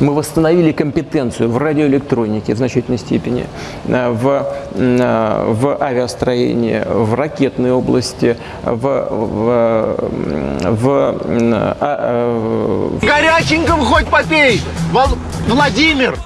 Мы восстановили компетенцию в радиоэлектронике в значительной степени, э, в, э, в авиастроении, в ракетной области, в, в, в, а, э, в... Горяченького хоть попей, Владимир!